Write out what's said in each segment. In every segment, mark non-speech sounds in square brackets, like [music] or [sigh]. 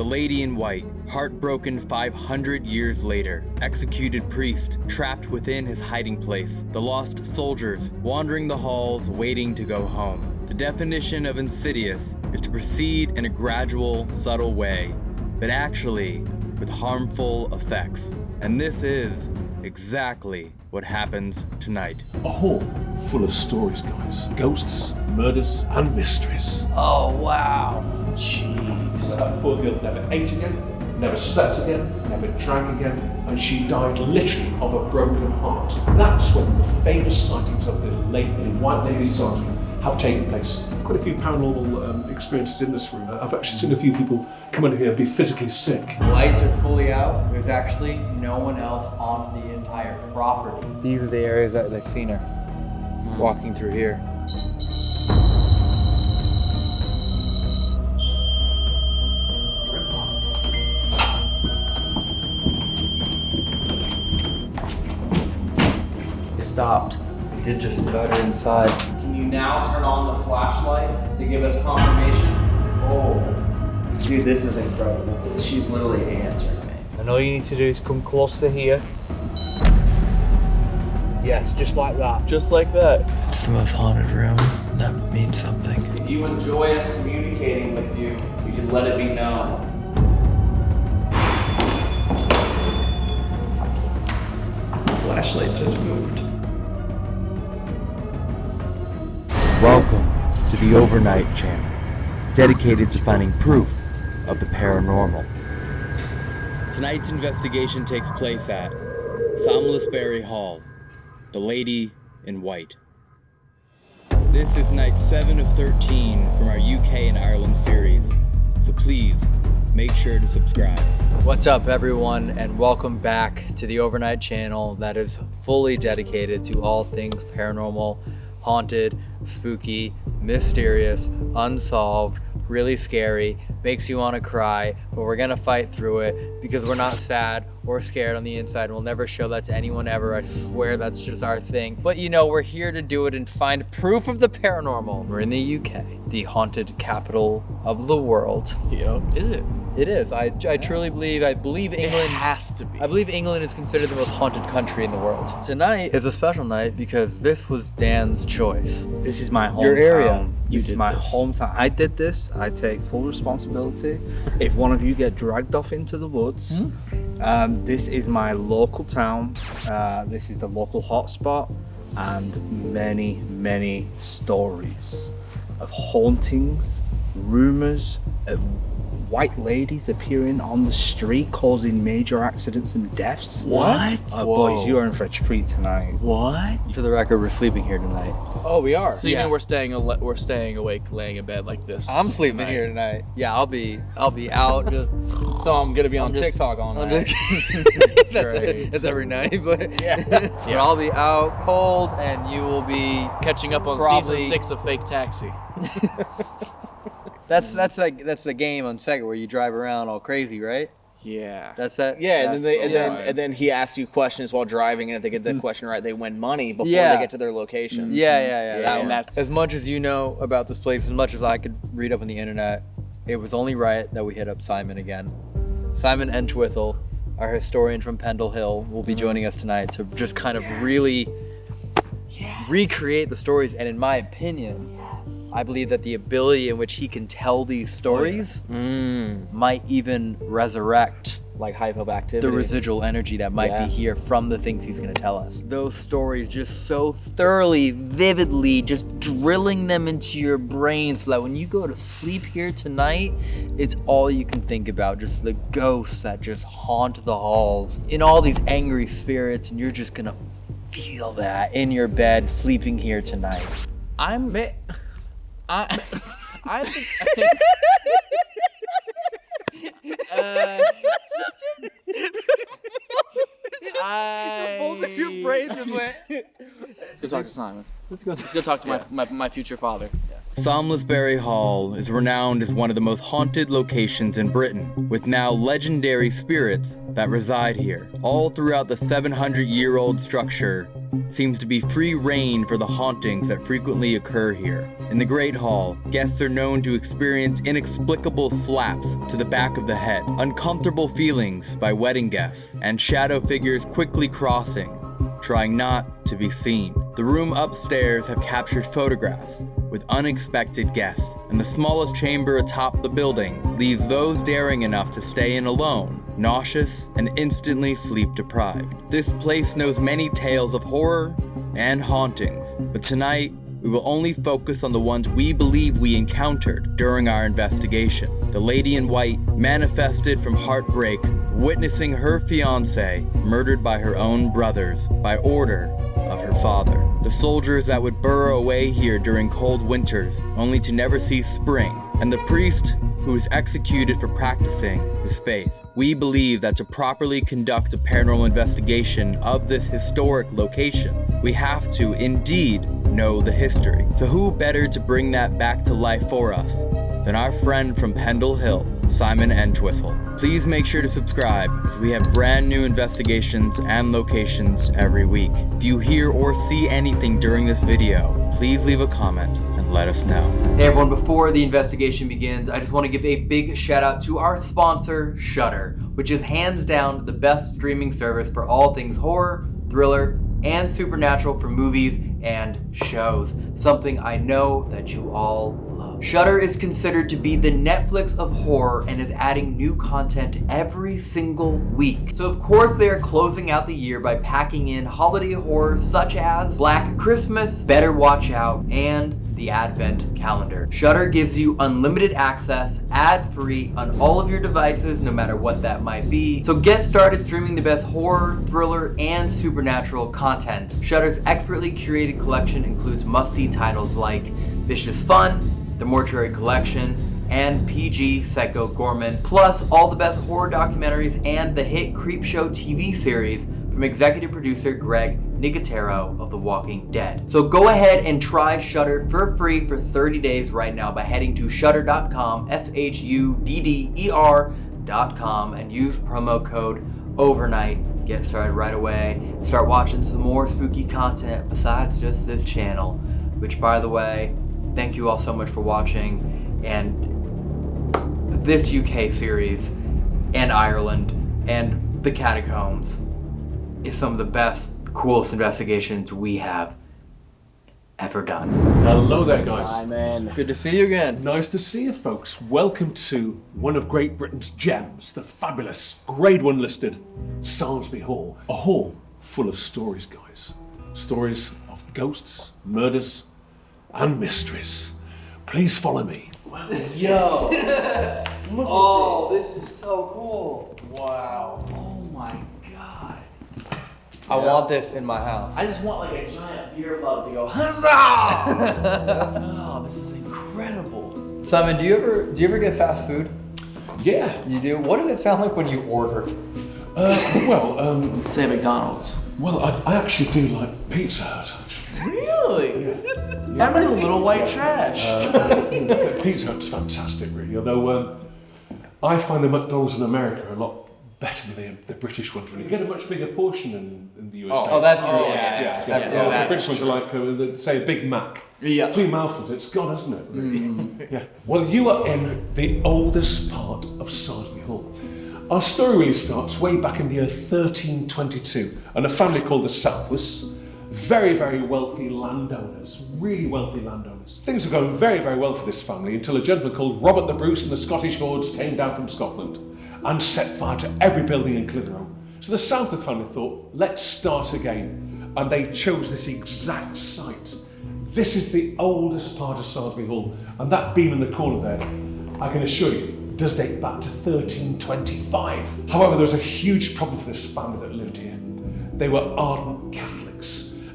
The Lady in White, heartbroken 500 years later, executed priest trapped within his hiding place, the lost soldiers wandering the halls waiting to go home. The definition of insidious is to proceed in a gradual, subtle way, but actually with harmful effects. And this is exactly what happens tonight. A hall full of stories, guys. Ghosts, murders, and mysteries. Oh, wow. Jeez. That poor girl never ate again, never slept again, never drank again, and she died literally of a broken heart. That's when the famous sightings of the late White Lady Sergeant have taken place. Quite a few paranormal um, experiences in this room. I've actually seen a few people come in here and be physically sick. Lights are fully out. There's actually no one else on the entire property. These are the areas that they've seen her walking through here. It stopped. It did just about her inside. Can you now turn on the flashlight to give us confirmation? Oh, dude, this is incredible. She's literally answering me. And all you need to do is come close to here. Yes, just like that. Just like that. It's the most haunted room. That means something. If you enjoy us communicating with you, you can let it be known. Flashlight just moved. Welcome to the Overnight Channel, dedicated to finding proof of the paranormal. Tonight's investigation takes place at Samlesbury Hall, The Lady in White. This is night 7 of 13 from our UK and Ireland series, so please make sure to subscribe. What's up, everyone, and welcome back to the Overnight Channel that is fully dedicated to all things paranormal, haunted, spooky, mysterious, unsolved, really scary, makes you want to cry, but we're gonna fight through it because we're not sad or scared on the inside. And We'll never show that to anyone ever. I swear that's just our thing. But you know, we're here to do it and find proof of the paranormal. We're in the UK, the haunted capital of the world. Yep. Is it? It is. I, I truly believe. I believe England It has to be. I believe England is considered the most haunted country in the world. Tonight is a special night because this was Dan's choice. This is my hometown. Your area. You This is my this. hometown. I did this. I take full responsibility. If one of you get dragged off into the woods, Hmm? um, this is my local town. Uh, this is the local hotspot, and many, many stories of hauntings, rumors of white ladies appearing on the street causing major accidents and deaths. What? Oh, Whoa. boys, you are in for a treat tonight. What? For the record, we're sleeping here tonight. Oh, we are. So you yeah. mean we're staying we're staying awake, laying in bed like this? I'm sleeping tonight? here tonight. Yeah, I'll be I'll be out. Just, [laughs] So I'm gonna be on just- TikTok all I'm night. just- [laughs] that's, Great. that's every night, but [laughs] Yeah. but I'll be out cold, and you will be. Catching up on Probably- season six of Fake Taxi. That's that's like that's the game on Sega where you drive around all crazy, right? Yeah. That's that. Yeah, and then they the and then line. and then he asks you questions while driving, and if they get the mm-hmm. question right, they win money before Yeah. they get to their location. Mm-hmm. Yeah, yeah, yeah. Yeah, that and that's- as much as you know about this place, as much as I could read up on the internet, it was only right that we hit up Simon again. Simon Entwistle, our historian from Pendle Hill, will be mm-hmm. joining us tonight to just kind of really recreate the stories. And in my opinion, I believe that the ability in which he can tell these stories Mm. might even resurrect Like hypoactivity. the residual energy that might Yeah. be here from the things he's going to tell us. Those stories just so thoroughly, vividly, just drilling them into your brain so that when you go to sleep here tonight, it's all you can think about. Just the ghosts that just haunt the halls in all these angry spirits, and you're just going to feel that in your bed sleeping here tonight. I'm [laughs] I [laughs] I think uh, [laughs] I Both of your brains went. Let's go talk to Simon. Let's go. Let's go talk to my, my, my future father. Samlesbury Hall is renowned as one of the most haunted locations in Britain, with now legendary spirits that reside here. All throughout the 700 year old structure seems to be free reign for the hauntings that frequently occur here. In the Great Hall, guests are known to experience inexplicable slaps to the back of the head, uncomfortable feelings by wedding guests, and shadow figures quickly crossing, trying not to be seen. The room upstairs have captured photographs with unexpected guests, and the smallest chamber atop the building leaves those daring enough to stay in alone nauseous and instantly sleep deprived. This place knows many tales of horror and hauntings, but tonight we will only focus on the ones we believe we encountered during our investigation. The lady in white manifested from heartbreak, witnessing her fiance murdered by her own brothers by order of her father. The soldiers that would burrow away here during cold winters, only to never see spring. And the priest who was executed for practicing his faith. We believe that to properly conduct a paranormal investigation of this historic location, we have to indeed know the history. So who better to bring that back to life for us than our friend from Pendle Hill, Simon Entwistle. Please make sure to subscribe as we have brand new investigations and locations every week. If you hear or see anything during this video, please leave a comment and let us know. Hey everyone, before the investigation begins, I just want to give a big shout out to our sponsor, Shudder, which is hands down the best streaming service for all things horror, thriller, and supernatural for movies and shows. Something I know that you all. Shudder is considered to be the Netflix of horror and is adding new content every single week. So of course they are closing out the year by packing in holiday horrors such as Black Christmas, Better Watch Out, and the Advent Calendar. Shudder gives you unlimited access, ad-free on all of your devices, no matter what that might be. So get started streaming the best horror, thriller, and supernatural content. Shudder's expertly curated collection includes must-see titles like Vicious Fun, The Mortuary Collection, and PG Psycho Goreman, plus all the best horror documentaries and the hit Creepshow TV series from executive producer Greg Nicotero of The Walking Dead. So go ahead and try Shudder for free for 30 days right now by heading to shudder.com, S-H-U-D-D-E-R.com, and use promo code OVERNIGHT. Get started right away. Start watching some more spooky content besides just this channel, which by the way, thank you all so much for watching. And this UK series and Ireland and the catacombs is some of the best, coolest investigations we have ever done. Hello there, guys. Simon. Good to see you again. Nice to see you, folks. Welcome to one of Great Britain's gems, the fabulous, grade one listed Samlesbury Hall. A hall full of stories, guys. Stories of ghosts, murders, and mistress. Please follow me. Yo! [laughs] oh, this is so cool. Wow. Oh my god. I want this in my house. I just want like a giant beer mug to go huzzah! [laughs] oh, [laughs] this is incredible. Simon, do you ever do you ever get fast food? Yeah. You do. What does it sound like when you order? Uh, well, um, Say McDonald's. well, I, I actually do like Pizza Hut. Actually. Really? Simon's a little white trash. [laughs] Pizza Hut's fantastic, really. Although um, I find the McDonald's in America a lot better than the, the British ones. Really, you get a much bigger portion in, in the USA. Oh, that's true. Oh, yes. yes. Yeah, yes, well, that the British ones are like, uh, the- say, a Big Mac. Yeah. Three mouthfuls, it's gone, hasn't it? really? yeah. Well, you are in the oldest part of Samlesbury Hall. Our story really starts way back in the year 1322, and a family called the Southworths, very, very wealthy landowners, really wealthy landowners. Things were going very, very well for this family until a gentleman called Robert the Bruce and the Scottish Hordes came down from Scotland and set fire to every building in Clitheroe. So the Southworth family thought, let's start again, and they chose this exact site. This is the oldest part of Samlesbury Hall, and that beam in the corner there, I can assure you, does date back to 1325. However, there was a huge problem for this family that lived here. They were ardent Catholics.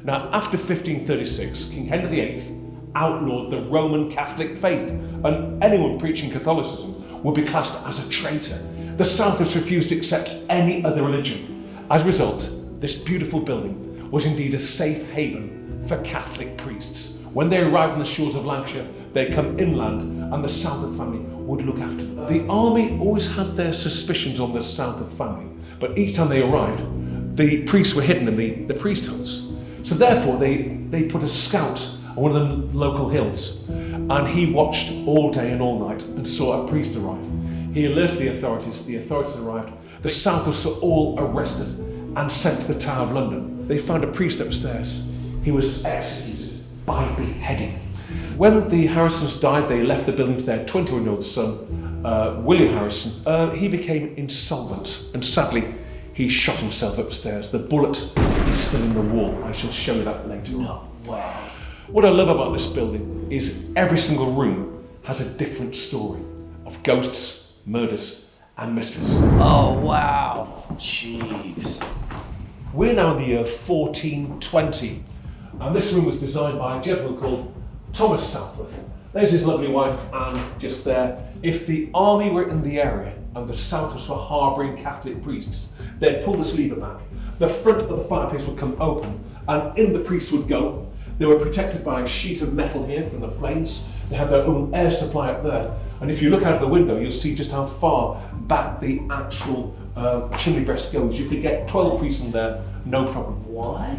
Now, after 1536, King Henry VIII outlawed the Roman Catholic faith, and anyone preaching Catholicism would be classed as a traitor. The Southworths refused to accept any other religion. As a result, this beautiful building was indeed a safe haven for Catholic priests, When they arrived on the shores of Lancashire, they come inland and the Southworth family would look after them. The army always had their suspicions on the Southworth family, but each time they arrived, the priests were hidden in the, the priest huts. So therefore, they, they put a scout on one of the local hills, and he watched all day and all night and saw a priest arrive. He alerted the authorities, the authorities arrived, the Southworths were all arrested and sent to the Tower of London. They found a priest upstairs. He was executed by beheading. When the Harrisons died, they left the building to their 21 year old son, uh, William Harrison. Uh, he became insolvent and sadly, he shot himself upstairs. The bullet is still in the wall. I shall show you that later on. Wow. What I love about this building is every single room has a different story of ghosts, murders, and mysteries. Oh wow. Jeez. We're now in the year 1420, and this room was designed by a gentleman called Thomas Southworth. There's his lovely wife, Anne, just there. If the army were in the area and the Southworths were harbouring Catholic priests, they'd pull this lever back. The front of the fireplace would come open, and in the priests would go. They were protected by a sheet of metal here from the flames. They had their own air supply up there. And if you look out of the window, you'll see just how far back the actual uh, chimney breast goes. You could get 12 priests in there, no problem. What?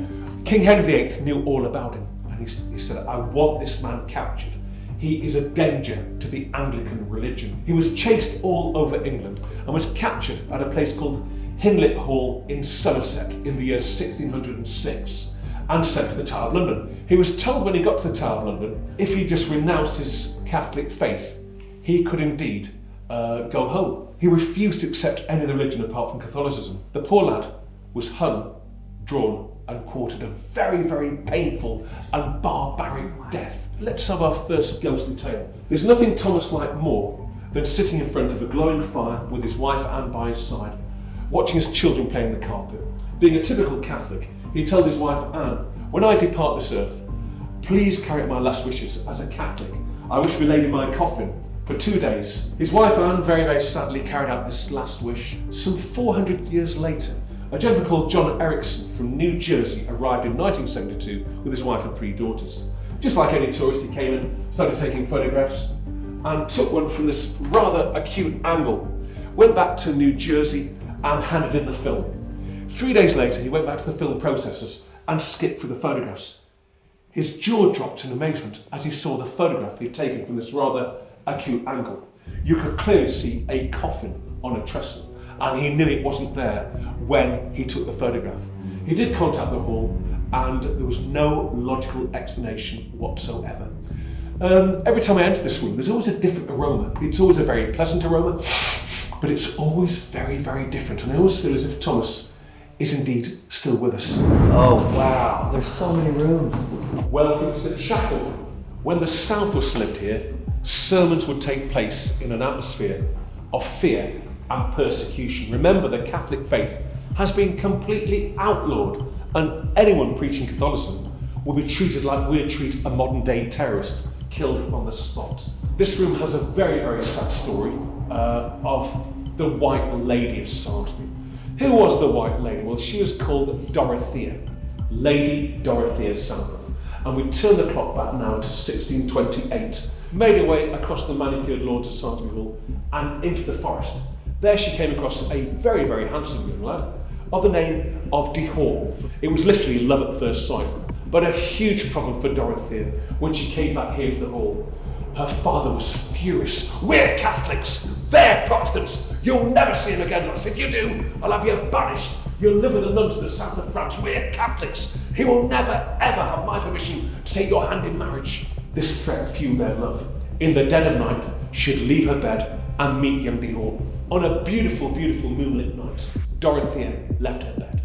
King Henry VIII knew all about him, and he, he said, I want this man captured. He is a danger to the Anglican religion. He was chased all over England and was captured at a place called Hindlip Hall in Somerset in the year 1606 and sent to the Tower of London. He was told when he got to the Tower of London, if he just renounced his Catholic faith, he could indeed uh, go home. He refused to accept any religion apart from Catholicism. The poor lad was hung, drawn, and quartered a very, very painful and barbaric death. Let's have our first ghostly tale. There's nothing Thomas liked more than sitting in front of a glowing fire with his wife Anne by his side, watching his children play in the carpet. Being a typical Catholic, he told his wife Anne, When I depart this earth, please carry out my last wishes as a Catholic. I wish to be laid in my coffin for two days. His wife Anne very, very sadly carried out this last wish. Some 400 years later, a gentleman called John Erickson from New Jersey arrived in 1972 with his wife and three daughters. Just like any tourist, he came in, started taking photographs, and took one from this rather acute angle. Went back to New Jersey and handed in the film. Three days later, he went back to the film processors and skipped through the photographs. His jaw dropped in amazement as he saw the photograph he'd taken from this rather acute angle. You could clearly see a coffin on a trestle, and he knew it wasn't there when he took the photograph. He did contact the hall, and there was no logical explanation whatsoever. Um, every time I enter this room, there's always a different aroma. It's always a very pleasant aroma, but it's always very, very different. And I always feel as if Thomas is indeed still with us. Oh wow. There's so many rooms. Welcome to the chapel. When the Southworths lived here, sermons would take place in an atmosphere of fear and persecution. Remember, the Catholic faith has been completely outlawed, and anyone preaching Catholicism will be treated like we'd treat a modern day terrorist killed on the spot. This room has a very, very sad story uh, of the White Lady of Samlesbury. Who was the White Lady? Well, she was called Dorothea, Lady Dorothea Southworth. And we turn the clock back now to 1628. Made her way across the manicured lawns of Samlesbury Hall and into the forest. There she came across a very, very handsome young lad of the name of De Hall. It was literally love at first sight, but a huge problem for Dorothea when she came back here to the hall. Her father was furious. We're Catholics, they're Protestants. You'll never see him again, lass. If you do, I'll have you banished. You'll live with the nuns in the south of France. We're Catholics. He will never, ever have my permission to take your hand in marriage. This threat fueled their love. In the dead of night, she'd leave her bed and meet young De Hall. On a beautiful, beautiful moonlit night, Dorothea left her bed.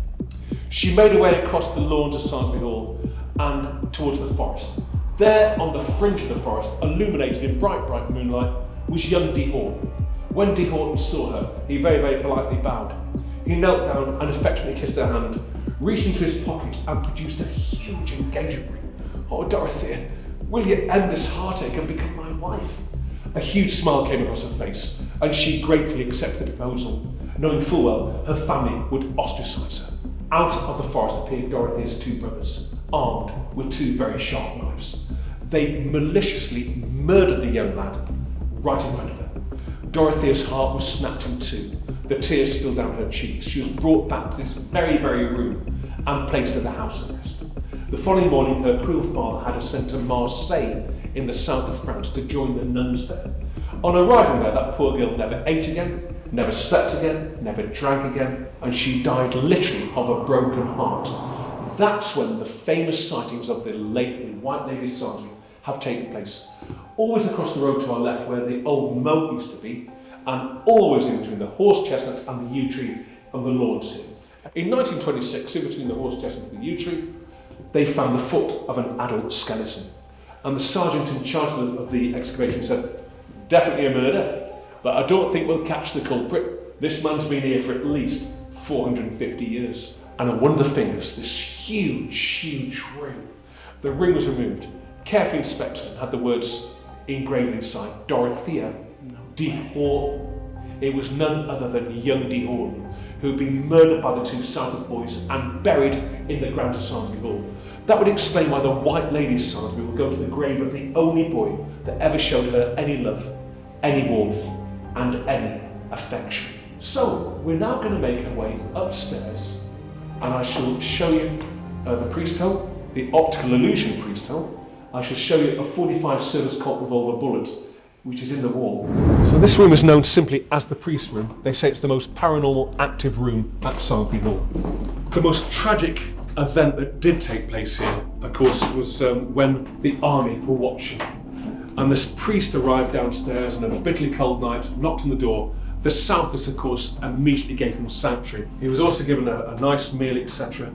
She made her way across the lawns of Samlesbury Hall and towards the forest. There, on the fringe of the forest, illuminated in bright, bright moonlight, was young De Hall. When De Horton saw her, he very, very politely bowed. He knelt down and affectionately kissed her hand, reached into his pocket and produced a huge engagement ring. Oh, Dorothea, will you end this heartache and become my wife? A huge smile came across her face, and she gratefully accepted the proposal, knowing full well her family would ostracize her. Out of the forest appeared Dorothea's two brothers, armed with two very sharp knives. they maliciously murdered the young lad right in front of her. Dorothea's heart was snapped in two. The tears spilled down her cheeks. She was brought back to this very, very room and placed under house arrest. The following morning, her cruel father had her sent to Marseille in the south of France to join the nuns there. On arriving there, that poor girl never ate again, never slept again, never drank again, and she died literally of a broken heart. That's when the famous sightings of the late White Lady Samlesbury have taken place. Always across the road to our left where the old moat used to be, and always in between the horse chestnut and the yew tree and the lawns here. In 1926, in between the horse chestnut and the yew tree, they found the foot of an adult skeleton. And the sergeant in charge of the excavation said, definitely a murder, but I don't think we'll catch the culprit. This man's been here for at least 450 years. And on one of the fingers, this huge, huge ring. The ring was removed, carefully inspected, and had the words engraved inside Dorothea de Horton. It was none other than young de Horton, who had been murdered by the two Southworth boys and buried in the grounds of Samlesbury Hall. That would explain why the White Lady of Samlesbury will go to the grave of the only boy that ever showed her any love, any warmth, and any affection. So, we're now going to make our way upstairs, and I shall show you uh, the priest hole, the optical illusion priest hole. I shall show you a 45 service Colt revolver bullet, which is in the wall. So this room is known simply as the priest room. They say it's the most paranormal active room at Samlesbury Hall. The most tragic event that did take place here, of course, was um, when the army were watching. And this priest arrived downstairs on a bitterly cold night, knocked on the door. The Southers, of course, immediately gave him sanctuary. He was also given a, a nice meal, etc.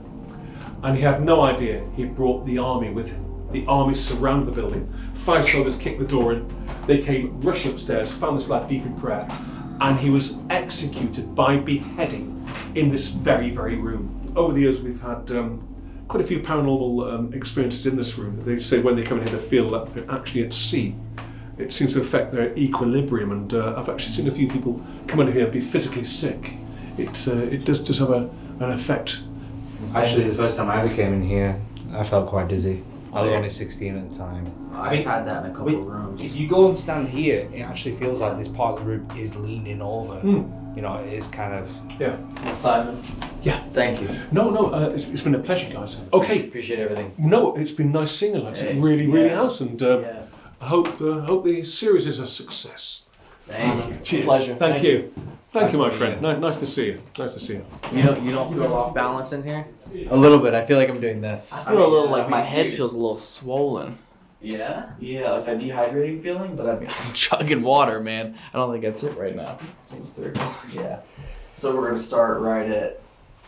And he had no idea he brought the army with him. The army surrounded the building. Five soldiers kicked the door in. They came rushing upstairs, found this lad deep in prayer, and he was executed by beheading in this very, very room. Over the years, we've had um, quite a few paranormal um, experiences in this room. They say when they come in here, they feel that they're actually at sea. It seems to affect their equilibrium, and uh, I've actually seen a few people come in here and be physically sick. It, uh, it does, does have a, an effect. Actually, the first time I ever came in here, I felt quite dizzy. I was only 16 at the time. I've had that in a couple Wait, of rooms. If you go and stand here, it actually feels like this part of the room is leaning over. Hmm. You know, it is kind of. Yeah. Simon. Yeah. Thank you. No, no, uh, it's, it's been a pleasure, guys. Okay. Appreciate everything. No, it's been nice seeing you, lads. It Hey, really, really yes, has, and um, yes. I hope uh, hope the series is a success. Thank you. Cheers. Pleasure. Thank, Thank you. Thank Nice you, my friend. meet Ni- nice to see you. Nice to see you. You don't you don't feel off balance in here? A little bit. I feel like I'm doing this. I feel a little like my head feels a little swollen. Yeah. Yeah, like that dehydrating feeling, but I'm, [laughs] I'm chugging water, man. I don't think that's it right now. It's three o'clock. Yeah. So we're gonna start right at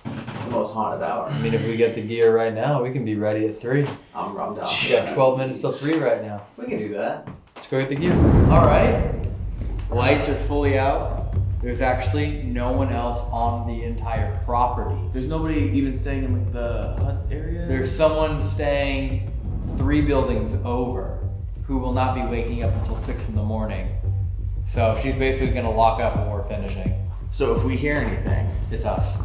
the most haunted hour. I mean, if we get the gear right now, we can be ready at three. I'm, I'm down. We got 12 minutes till three right now. We can do that. Let's go get the gear. All right. Lights are fully out. There's actually no one else on the entire property. There's nobody even staying in like the hut area. There's someone staying three buildings over who will not be waking up until six in the morning. So she's basically gonna lock up when we're finishing. So if we hear anything, It's us.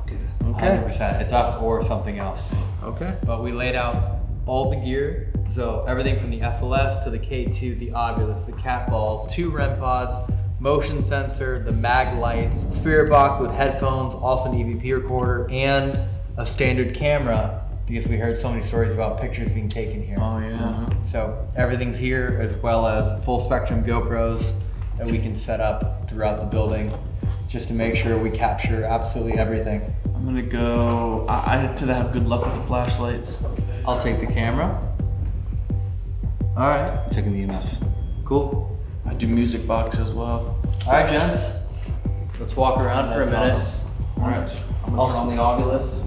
okay. 100%. It's us or something else. Okay. But we laid out all the gear. So everything from the SLS to the K2, the Ovilus, the cat balls, two REM pods, motion sensor, the mag lights, spirit box with headphones, also an EVP recorder, and a standard camera because we heard so many stories about pictures being taken here. Oh yeah. Mm-hmm. So everything's here as well as full spectrum GoPros that we can set up throughout the building just to make sure we capture absolutely everything. I'm gonna go. I, I tend to have good luck with the flashlights. I'll take the camera. All right, I'm Taking the EMF. cool. I do music box as well. All right, gents. Let's walk around for a minute. All right. I'm I'll gonna turn on the Ovilus.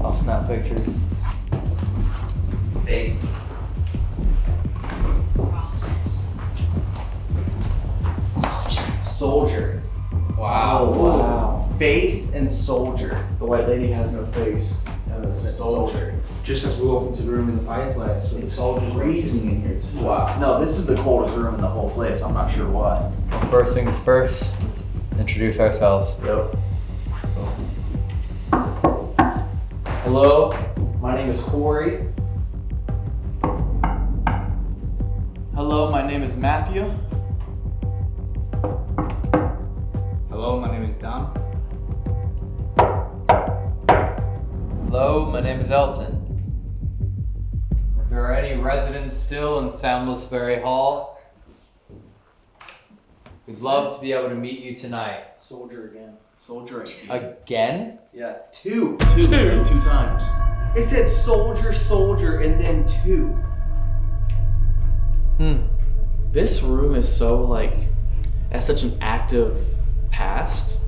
I'll snap pictures. Face. Soldier. Wow. wow. Face and soldier. The white lady has no face. Uh, Soldier. Just as we walk into the room in the fireplace with the It's soldiers. freezing in here too. Wow. No, this is the coldest room in the whole place. I'm not sure why. First things first, let's introduce ourselves. Yep. Hello, my name is Corey. Hello, my name is Matthew. Hello, my name is Don. Hello, my name is Elton. Are there any residents still in Soundless Ferry Hall, we'd love to be able to meet you tonight. Soldier again. Soldier again. Again? Yeah, two. Two, two. two times. It said soldier, soldier, and then two. Hmm. This room is so like, has such an active past.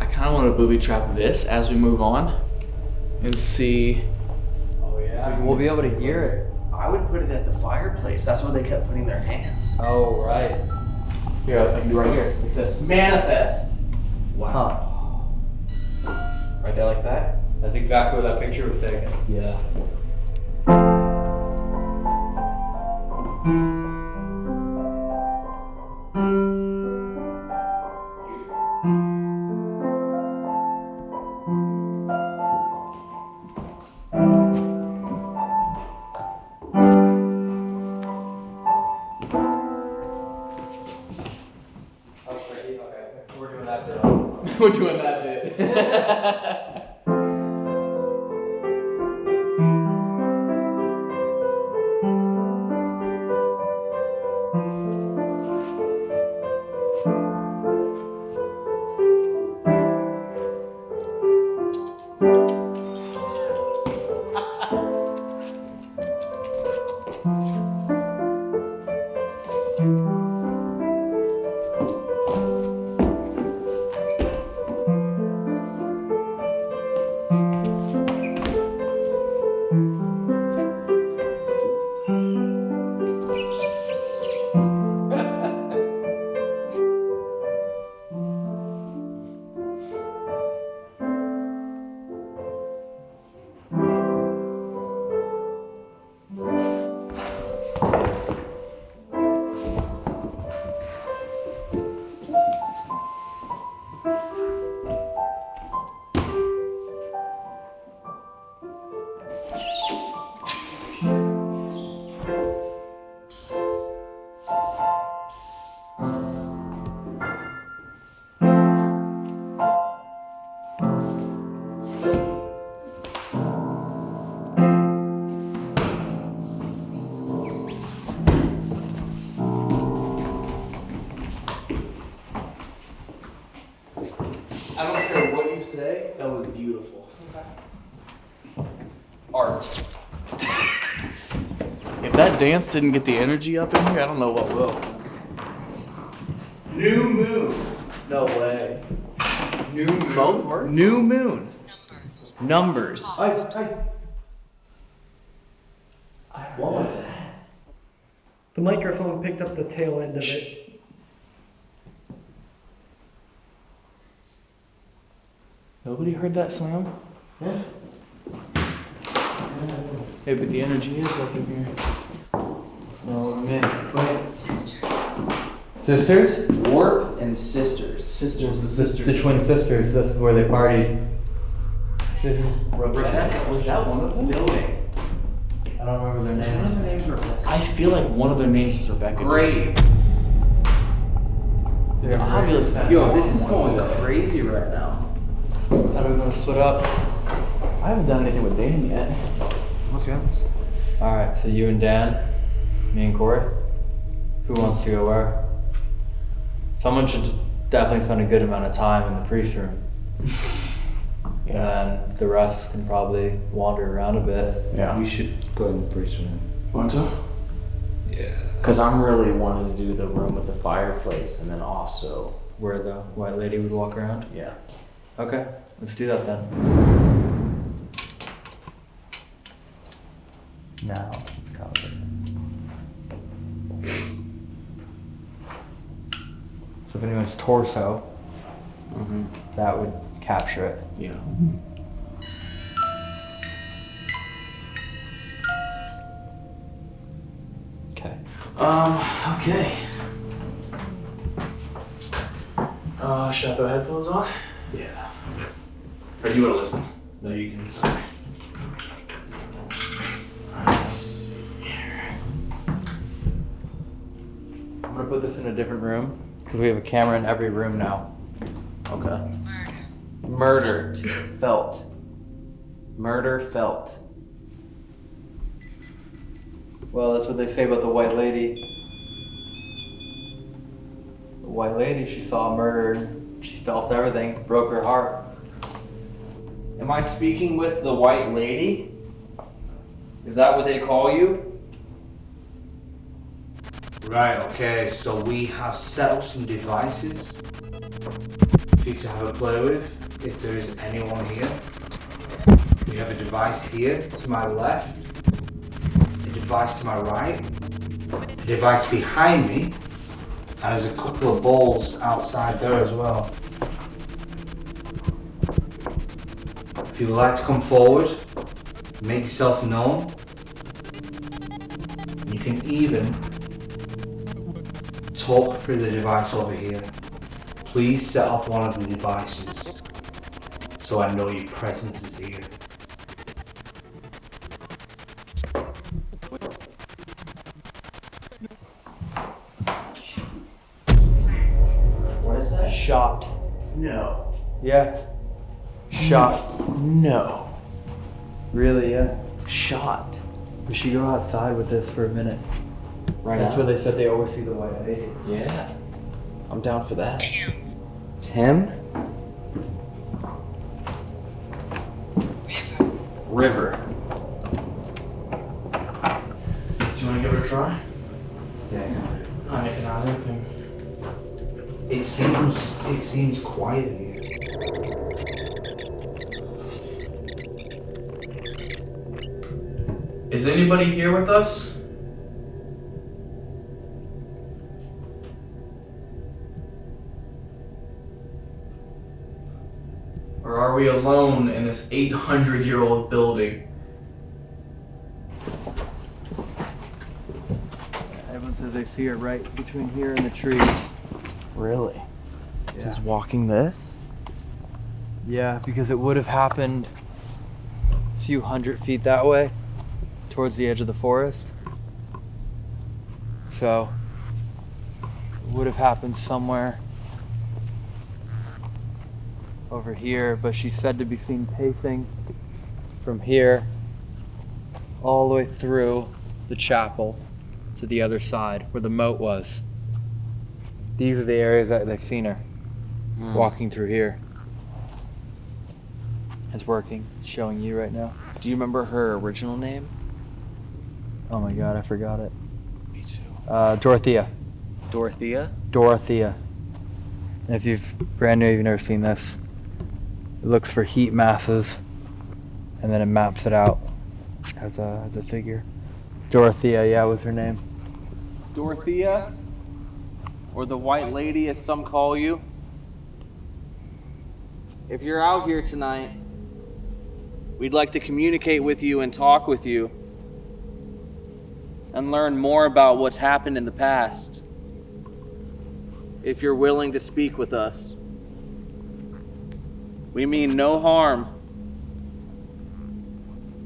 I kind of want to booby trap this as we move on, and see. Oh yeah. We'll be able to hear it. I would put it at the fireplace. That's where they kept putting their hands. Oh right. Here, I can do right here with this. Manifest. Huh. Right there like that? That's exactly where that picture was taken. Yeah. Dance didn't get the energy up in here, I don't know what will. New moon. No way. New both words? New moon. Numbers. I, I, what was that? The microphone picked up the tail end of it. Nobody heard that slam? Yeah. Hey, but the energy is up in here. So, man. Sisters? Warp and sisters. Sisters and sisters. The twin sisters. That's where they partied. This is Rebecca. Was that one of them? Building. I don't remember their names. One of names. the names Rebecca. I feel like one of their names is Rebecca. Grave. They're obviously. Yo, this is going crazy right now. How are we gonna split up? I haven't done anything with Dan yet. Okay. All right. So you and Dan, me and Corey. Who wants to go where? Someone should definitely spend a good amount of time in the priest room. [laughs] And the rest can probably wander around a bit. Yeah. We should go in the priest room. Want to? Yeah. Because I'm really wanting to do the room with the fireplace and then also, Where the white lady would walk around. yeah. Okay, let's do that then. Now, let's So if anyone's torso, that would capture it. Yeah. Okay. Um, okay. Uh, should I throw headphones on? Yeah. Or do you want to listen? No, you can. Let's see here. I'm going to put this in a different room because we have a camera in every room now. Okay. Murder felt. Murder felt. Well, that's what they say about the white lady. The white lady, she saw murder she felt everything, broke her heart. Am I speaking with the white lady? Is that what they call you? Right, okay, so we have set up some devices for you to have a play with if there is anyone here. We have a device here to my left, a device to my right, a device behind me, and there's a couple of balls outside there as well. If you would like to come forward, make yourself known. You can even talk through the device over here. Please set off one of the devices so I know your presence is here. What is that? Shot. No. Yeah. Shot. No. Really, yeah. Shot. We should go outside with this for a minute. Right That's now? where they said they always see the white lady. Yeah. I'm down for that. Tim? Tim? River. River. Do you want to give it a try? Yeah. I cannot anything. It seems it seems quiet here. Is anybody here with us? Alone in this 800 year old building? Everyone says they see her right between here and the trees. Really? Yeah. Just walking this? Yeah, because it would have happened a few hundred feet that way, towards the edge of the forest. So, it would have happened somewhere over here, but she's said to be seen pacing from here all the way through the chapel to the other side where the moat was. These are the areas that they've seen her walking through here. It's working. It's showing you right now. Do you remember her original name? Oh my god, I forgot it. Me too. Uh, Dorothea. Dorothea? Dorothea. And if you've brand new, you've never seen this. It looks for heat masses, and then it maps it out as a as a figure. Dorothea, yeah, was her name. Dorothea? Or the white lady, as some call you? If you're out here tonight, we'd like to communicate with you and talk with you and learn more about what's happened in the past. If you're willing to speak with us, we mean no harm,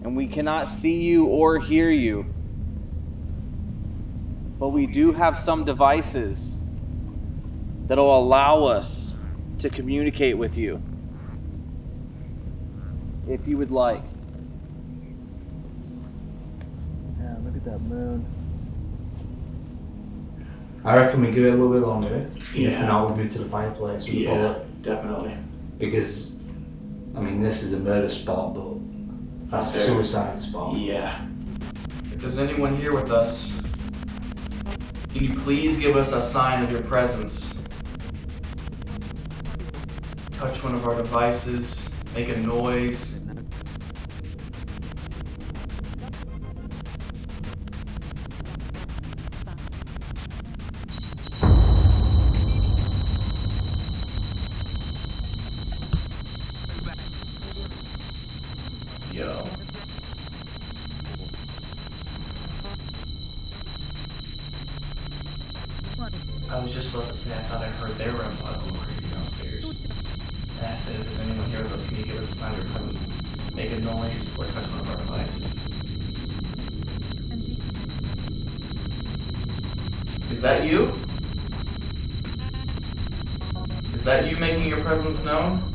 and we cannot see you or hear you. But we do have some devices that'll allow us to communicate with you. If you would like. Yeah, look at that moon. I reckon we give it a little bit longer. Yeah. If not, we move to the fireplace with the bullet. definitely. Because, I mean, this is a murder spot, but that's a suicide spot. Yeah. If there's anyone here with us, can you please give us a sign of your presence? Touch one of our devices, make a noise. Yo. I was just about to say I thought I heard they were in blood going crazy downstairs. And I said if there's anyone here with us, can you give us a sign of your presence? Make a noise or touch one of our devices. Is that you? Is that you making your presence known? That's constant. That's constant. I know. That's why someone sat down next to it. Uh, fixed intensity, doesn't it?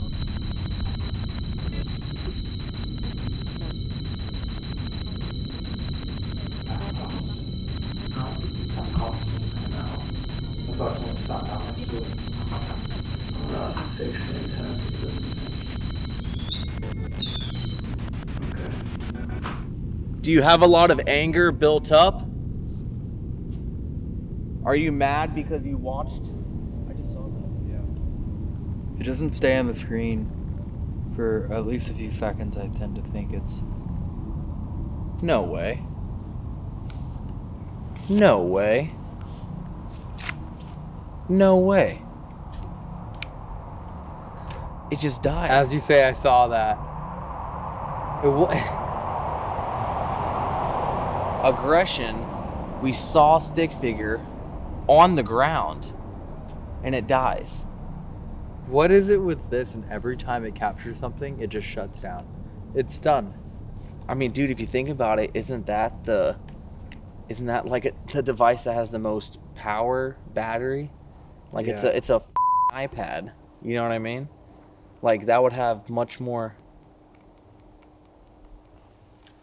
Do you have a lot of anger built up? Are you mad because you watched? I just saw that. Yeah. If it doesn't stay on the screen for at least a few seconds, I tend to think it's. No way. No way. No way. It just died. As you say, I saw that. It wa- Aggression. We saw stick figure on the ground and it dies. What is it with this? And every time it captures something, it just shuts down. It's done. I mean, dude, if you think about it, isn't that the isn't that like a, the device that has the most power battery? Like it's a it's a iPad. You know what I mean? Like that would have much more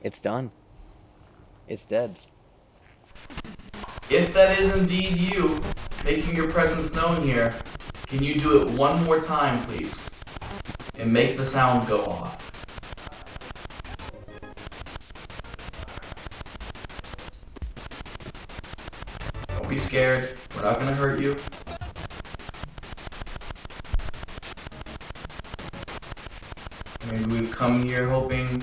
It's done. It's dead. If that is indeed you making your presence known here, can you do it one more time, please? And make the sound go off. Don't be scared. We're not gonna hurt you. Maybe we've come here hoping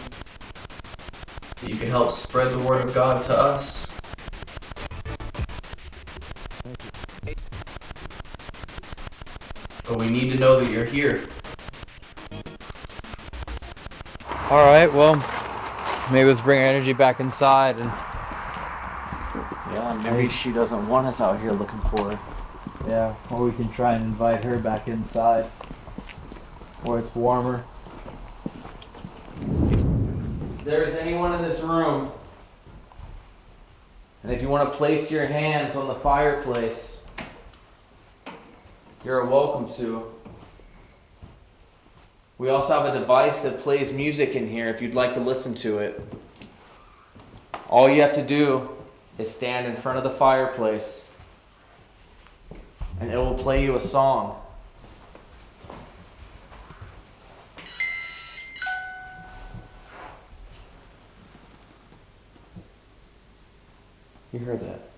that you can help spread the word of God to us. We need to know that you're here. All right. Well, maybe let's bring our energy back inside and. Yeah, maybe she doesn't want us out here looking for her. Yeah, or we can try and invite her back inside, where it's warmer. If there's anyone in this room, and if you want to place your hands on the fireplace, you're welcome to. We also have a device that plays music in here if you'd like to listen to it. All you have to do is stand in front of the fireplace, and it will play you a song. You heard that?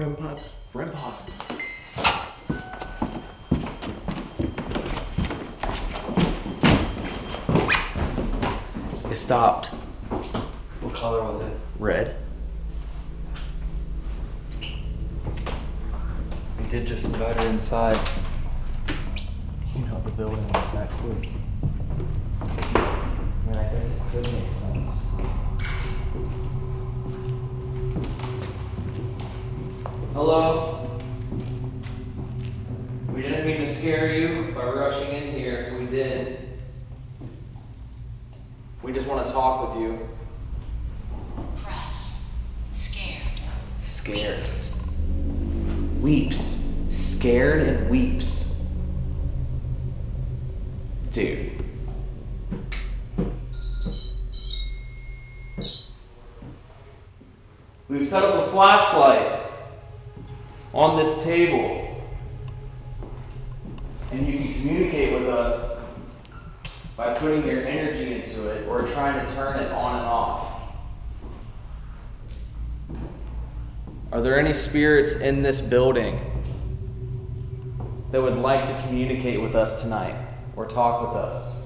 REM pod. REM pod. It stopped. What color was it? Red. We did just invite her inside. You know the building was that quick. I mean, I guess it could make sense. Hello? We didn't mean to scare you by rushing in here if we did. We just want to talk with you. Press. Scared. Scared. Weeps. Scared and weeps. Dude. We've set up a flashlight on this table. And you can communicate with us by putting your energy into it or trying to turn it on and off. Are there any spirits in this building that would like to communicate with us tonight or talk with us?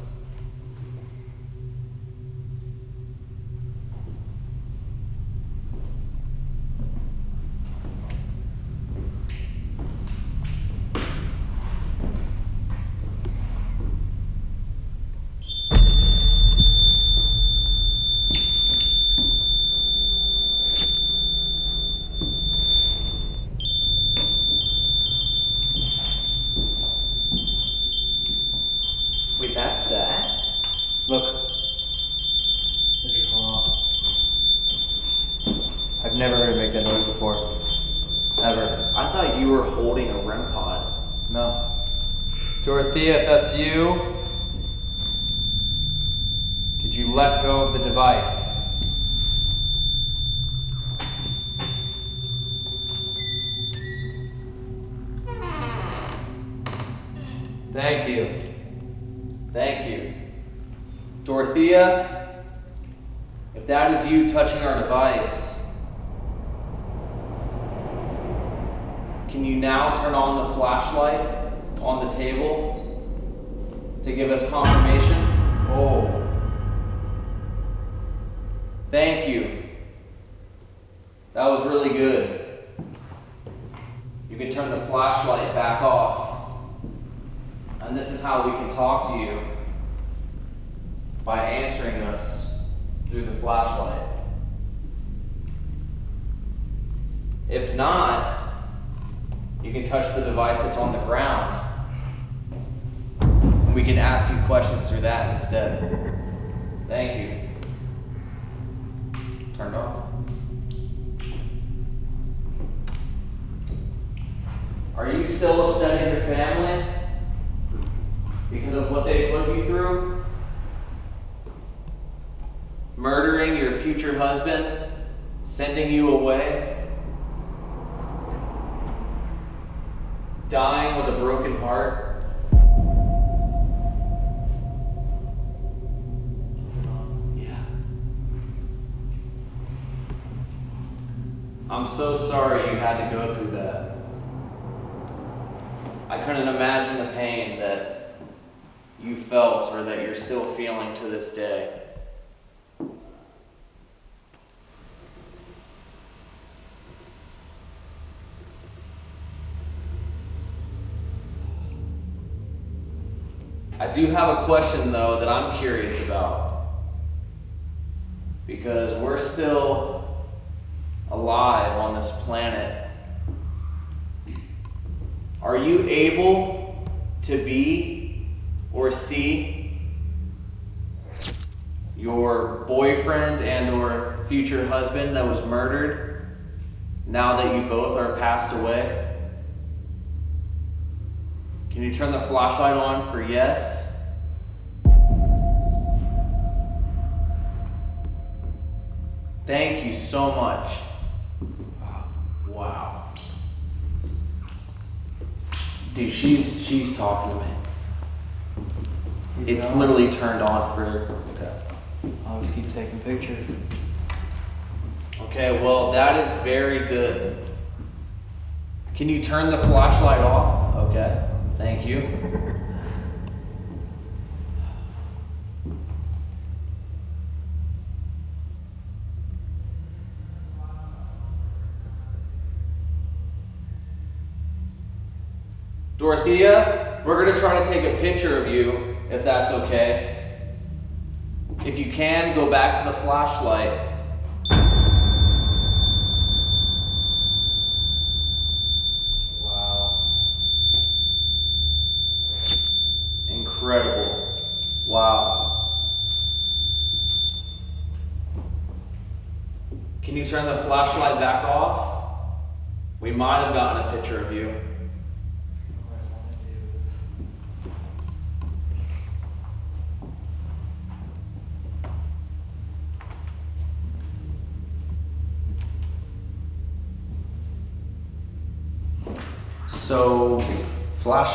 What they put you through? Murdering your future husband? Sending you away? Dying with a broken heart? I'm so sorry you had to go through that. I couldn't imagine the pain that you felt or that you're still feeling to this day. I do have a question though that I'm curious about. Because we're still alive on this planet. Are you able to be or see your boyfriend and or future husband that was murdered now that you both are passed away? Can you turn the flashlight on for yes? Thank you so much. Wow. Dude, she's she's talking to me. It's literally turned on for okay. I'll just keep taking pictures. Okay, well that is very good. Can you turn the flashlight off? Okay. Thank you. Dorothea, we're going to try to take a picture of you, if that's okay. If you can, go back to the flashlight. Wow. Incredible. Wow. Can you turn the flashlight back off? We might have gotten a picture of you. So,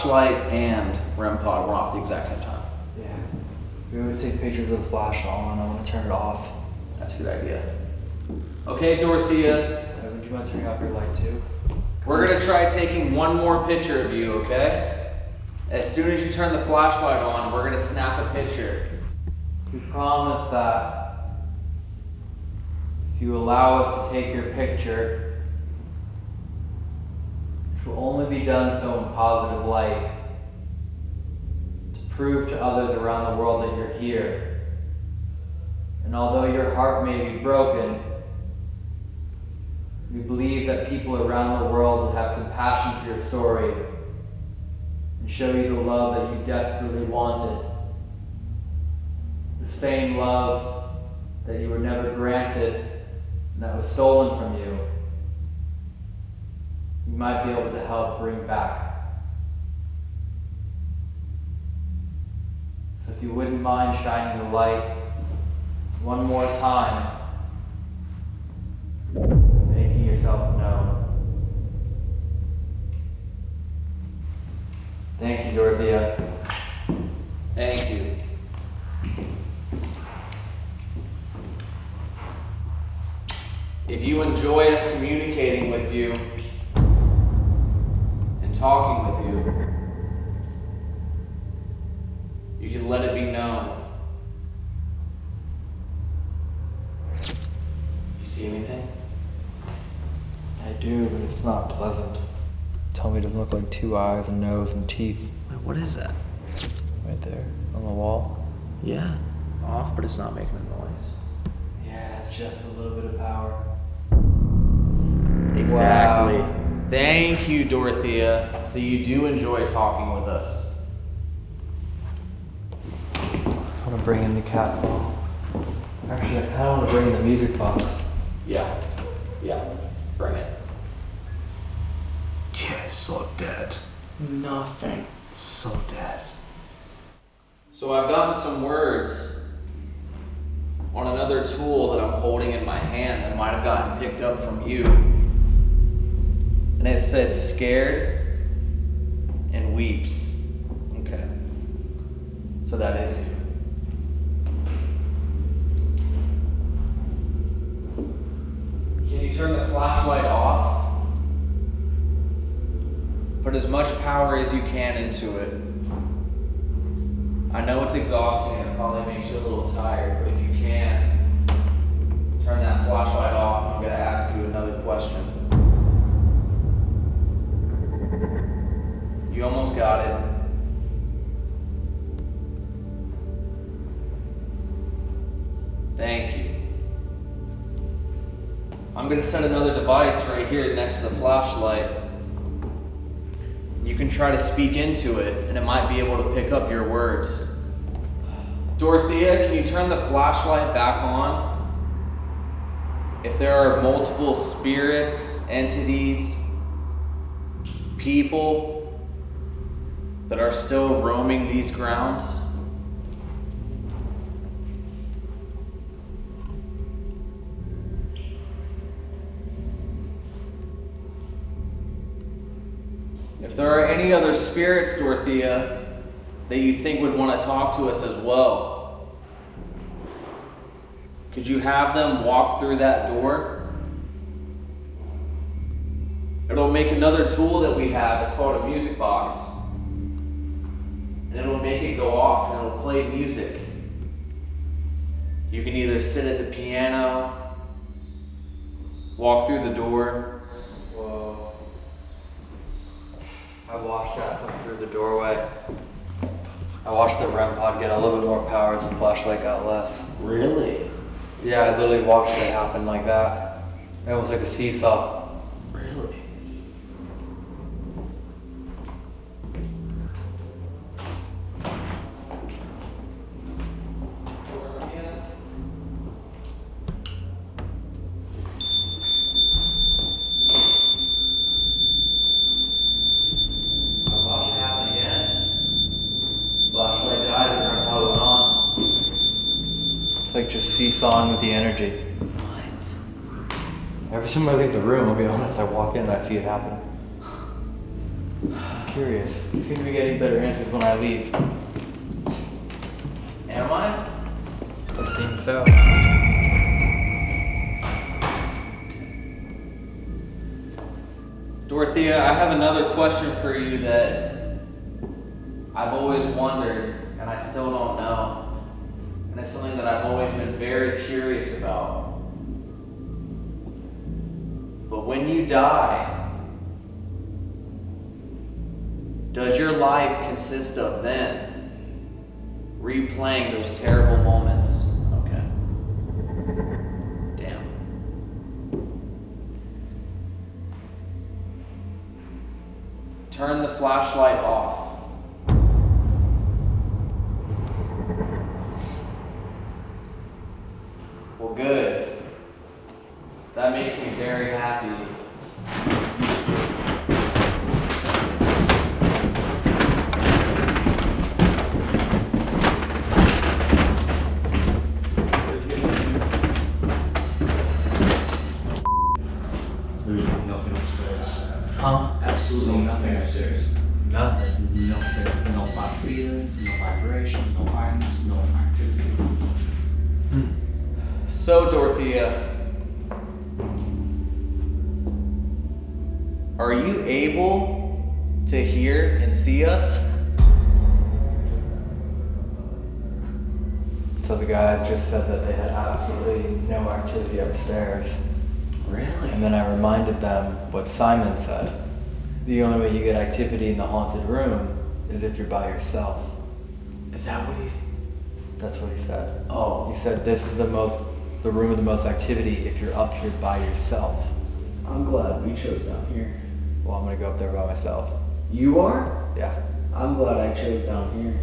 flashlight and REM pod were off the exact same time. Yeah. We always take pictures with the flash on. I want to turn it off. That's a good idea. Okay, Dorothea, Uh, Would you mind turning off your light too? we're gonna try taking one more picture of you, okay? As soon as you turn the flashlight on, we're gonna snap a picture. We promise that if you allow us to take your picture, which will only be done so in positive light, to prove to others around the world that you're here. And although your heart may be broken, we believe that people around the world would have compassion for your story and show you the love that you desperately wanted the same love that you were never granted and that was stolen from you might be able to help bring back. So if you wouldn't mind shining the light one more time, making yourself known. Thank you, Dorothea. Thank you. If you enjoy us communicating with you talking with you, you can let it be known. You see anything? I do, but it's not pleasant. Tell me it doesn't look like two eyes, and nose, and teeth. Wait, what is that? Right there on the wall. Yeah, off, but it's not making a noise. Yeah, it's just a little bit of power. Exactly. Wow. Thank you, Dorothea. So you do enjoy talking with us. I want to bring in the cat ball. Actually, I kind of want to bring in the music box. Yeah. Yeah. Bring it. Yeah, it's so dead. Nothing. So dead. So I've gotten some words on another tool that I'm holding in my hand that might have gotten picked up from you. And it said scared and weeps. Okay. So that is you. Can you turn the flashlight off? Put as much power as you can into it. I know it's exhausting and it probably makes you a little tired, but if you can, turn that flashlight off. I'm going to ask you another question. You almost got it. Thank you. I'm going to set another device right here next to the flashlight. You can try to speak into it, and it might be able to pick up your words. Dorothea, can you turn the flashlight back on? If there are multiple spirits, entities, people that are still roaming these grounds, If there are any other spirits, Dorothea, that you think would want to talk to us as well, could you have them walk through that door? It'll make another tool that we have. It's called a music box. And it'll make it go off and it'll play music. You can either sit at the piano, walk through the door. Whoa. I watched that come through the doorway. I watched the REM pod get a little bit more power as the flashlight got less. Really? Yeah, I literally watched it happen like that. It was like a seesaw. Seesawing with the energy. What? Every time I leave the room, I'll be honest, I walk in and I see it happen. I'm curious. You seem to be getting better answers when I leave. Am I? It seems so. Dorothea, I have another question for you that I've always wondered, and I still don't know. It's something that I've always been very curious about. But when you die, does your life consist of then replaying those terrible moments? Okay. Damn. Turn the flashlight off. Are you able to hear and see us? So the guys just said that they had absolutely no activity upstairs. Really? And then I reminded them what Simon said. The only way you get activity in the haunted room is if you're by yourself. Is that what he's? That's what he said. Oh. He said this is the most, the room with the most activity if you're up here by yourself. I'm glad we chose down here. Well, I'm gonna go up there by myself. You are? Yeah. I'm glad I chose down here.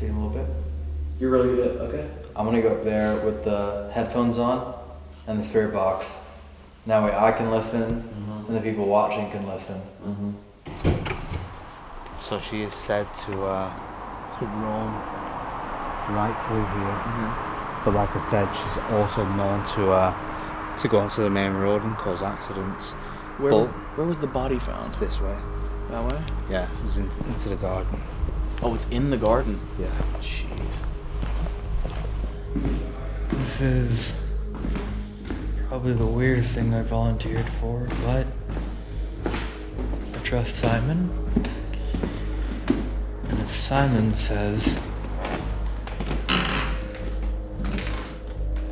See a little bit. You're really good okay. I'm gonna go up there with the headphones on and the spirit box. That way I can listen and the people watching can listen. So she is said to uh, to roam right through here. But like I said, she's also known to uh, to go onto the main road and cause accidents. Where was, where was the body found? this way. That way? Yeah, it was in, into the garden. Oh, it's in the garden. Yeah. Jeez. This is probably the weirdest thing I volunteered for, but I trust Simon. And if Simon says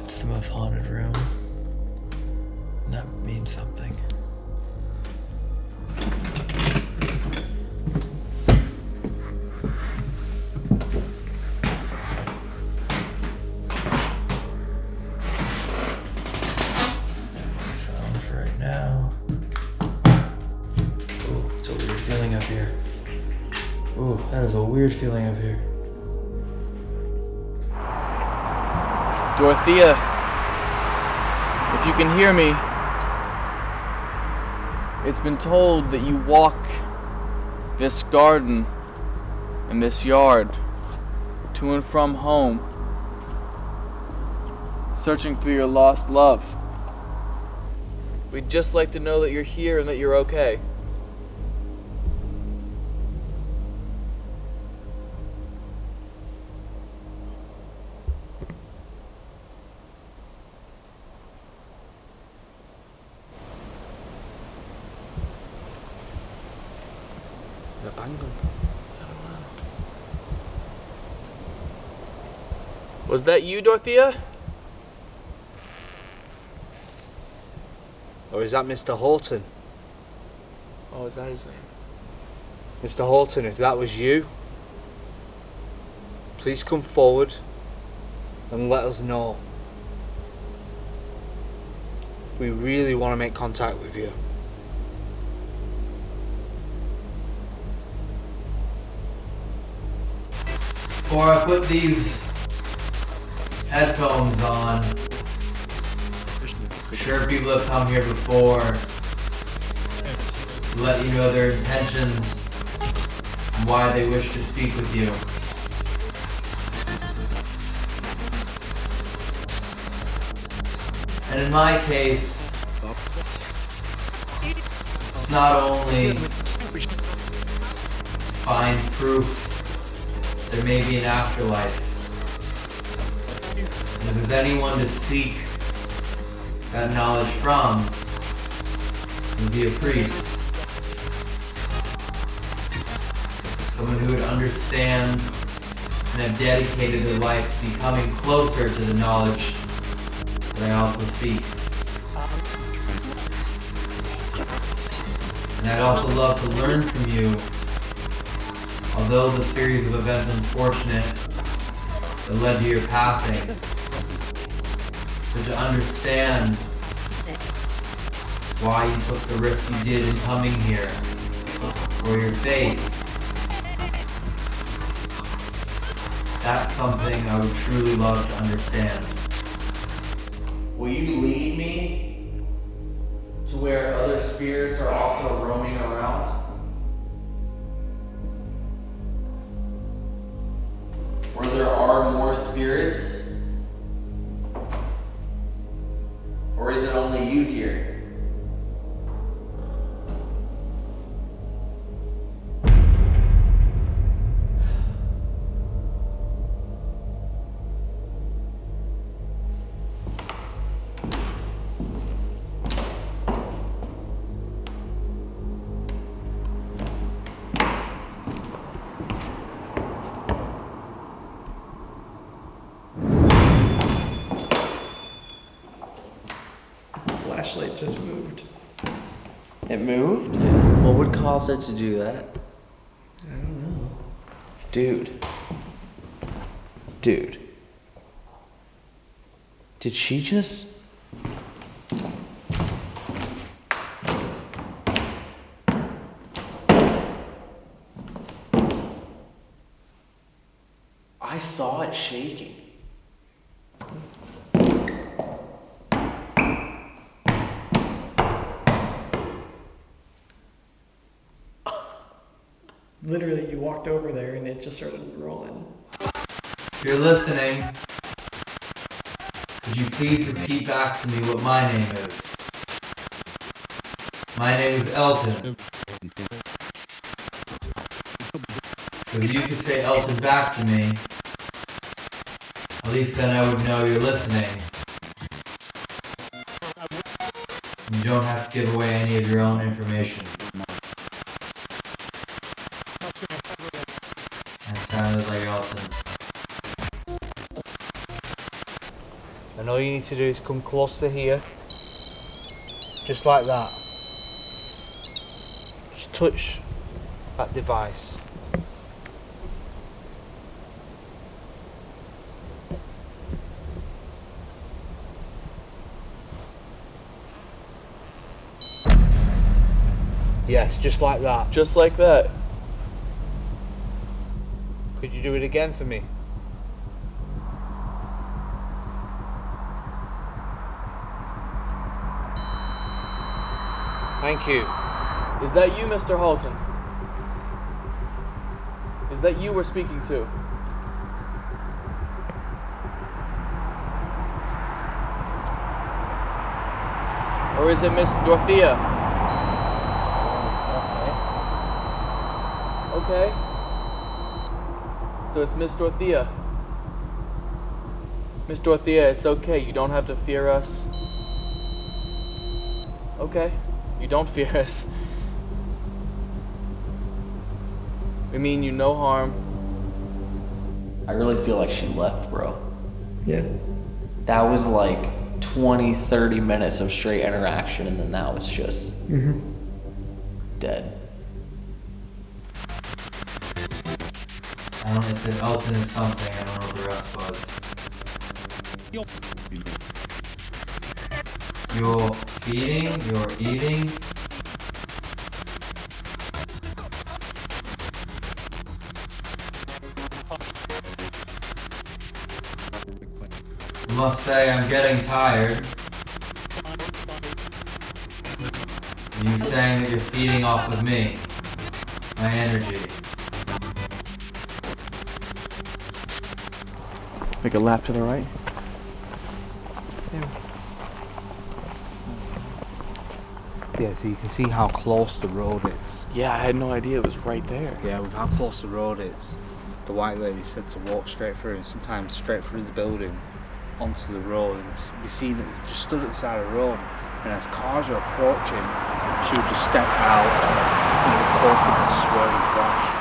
it's the most haunted room, here. Ooh, that is a weird feeling up here. Dorothea, if you can hear me, it's been told that you walk this garden and this yard to and from home, searching for your lost love. We'd just like to know that you're here and that you're okay. Was that you, Dorothea? Or is that Mr. Hoghton? Oh, is that his name? Mr. Hoghton, if that was you, please come forward and let us know. We really want to make contact with you. Or I put these headphones on, sure people have come here before let you know their intentions and why they wish to speak with you. And in my case, it's not only find proof there may be an afterlife. If there's anyone to seek that knowledge from, would be a priest. Someone who would understand and have dedicated their life to becoming closer to the knowledge that I also seek. And I'd also love to learn from you although the series of events unfortunate that led to your passing, but to understand why you took the risks you did in coming here, for your faith. That's something I would truly love to understand. Will you lead me to where other spirits are also roaming around? Where there are more spirits? To do that? I don't know. Dude. Dude. Did she just. I saw it shaking. Literally, you walked over there and it just started rolling. You're listening, could you please repeat back to me what my name is? My name is Elton. So if you could say Elton back to me, at least then I would know you're listening. You don't have to give away any of your own information. To do is come close to here. Just like that. Just touch that device. Yes, just like that. Just like that. Could you do it again for me? Thank you. Is that you, Mr. Halton? Is that you we're speaking to? Or is it Miss Dorothea? Okay. Okay. So it's Miss Dorothea. Miss Dorothea, it's okay. You don't have to fear us. Okay. You don't fear us. We mean you no harm. I really feel like she left, bro. Yeah. That was like 20, 30 minutes of straight interaction, and then now it's just Mm-hmm. dead. I don't know if it Elton is something, I don't know what the rest was. You're feeding, you're eating. Must say, I'm getting tired. You saying that you're feeding off of me, my energy. Make a lap to the right. Yeah, so you can see how close the road is. Yeah, I had no idea it was right there. Yeah, with how close the road is, the white lady said to walk straight through and sometimes straight through the building onto the road and s- be seen that just stood at the side of the road. And as cars are approaching, she would just step out and it would cause them to swerve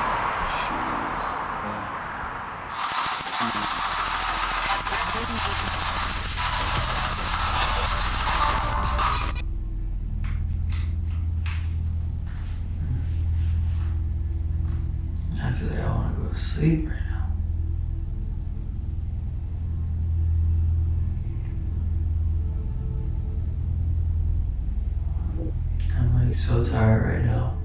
I feel like I want to go to sleep right now. I'm like so tired right now.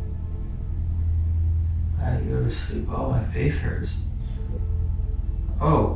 I to go to sleep. Oh, my face hurts. Oh.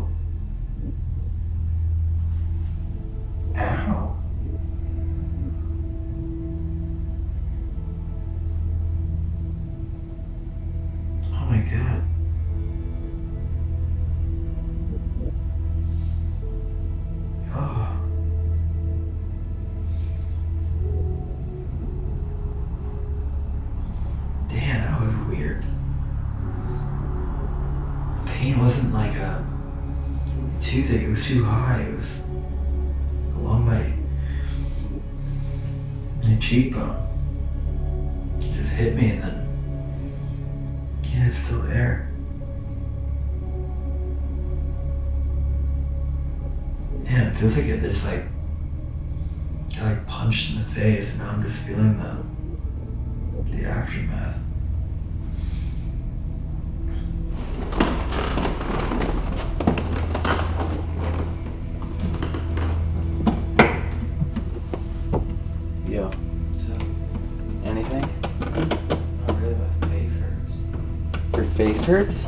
Hurts?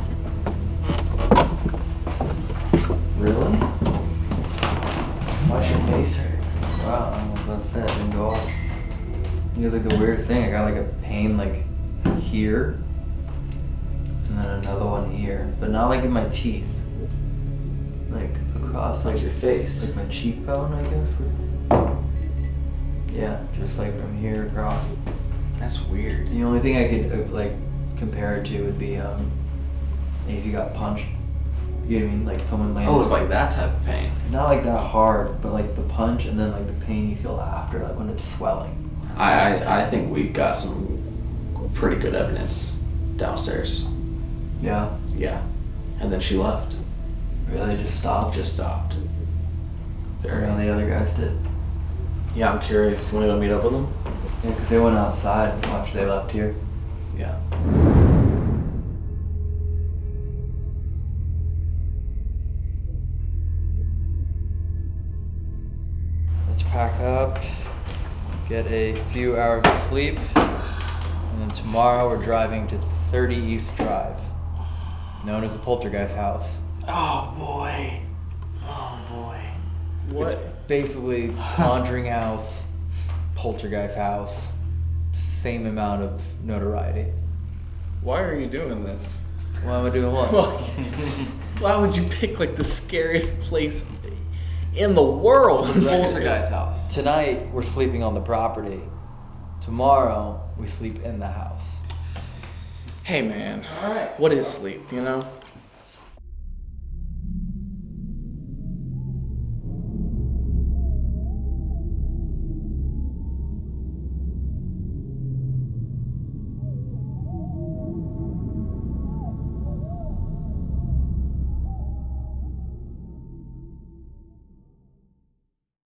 Really? Why's your face hurt? Wow, I was about to say, I didn't go off. You know, like the weirdest thing, I got like a pain like here, and then another one here, but not like in my teeth. Like across Like your face. like my cheekbone, I guess. Yeah, just like from here across. That's weird. The only thing I could uh, like compare it to would be um, if you got punched. You know what I mean? Like someone landed. Oh, it's like that type of pain. Not like that hard, but like the punch and then like the pain you feel after, like when it's swelling. I, I, I think we got some pretty good evidence downstairs. Yeah. Yeah. And then she left. Really, just stopped. Just stopped. None of the other guys did. Yeah, I'm curious. Want to go meet up with them? Yeah, because they went outside after they left here. Yeah. Pack up, get a few hours of sleep, and then tomorrow we're driving to 30 East Drive, known as the Poltergeist House. Oh boy. Oh boy. What? It's basically Conjuring House, Poltergeist House, same amount of notoriety. Why are you doing this? Why am I doing what? [laughs] Why would you pick like the scariest place in the world? The poltergeist house. Tonight we're sleeping on the property. Tomorrow we sleep in the house. Hey man, All right. what is sleep? You know,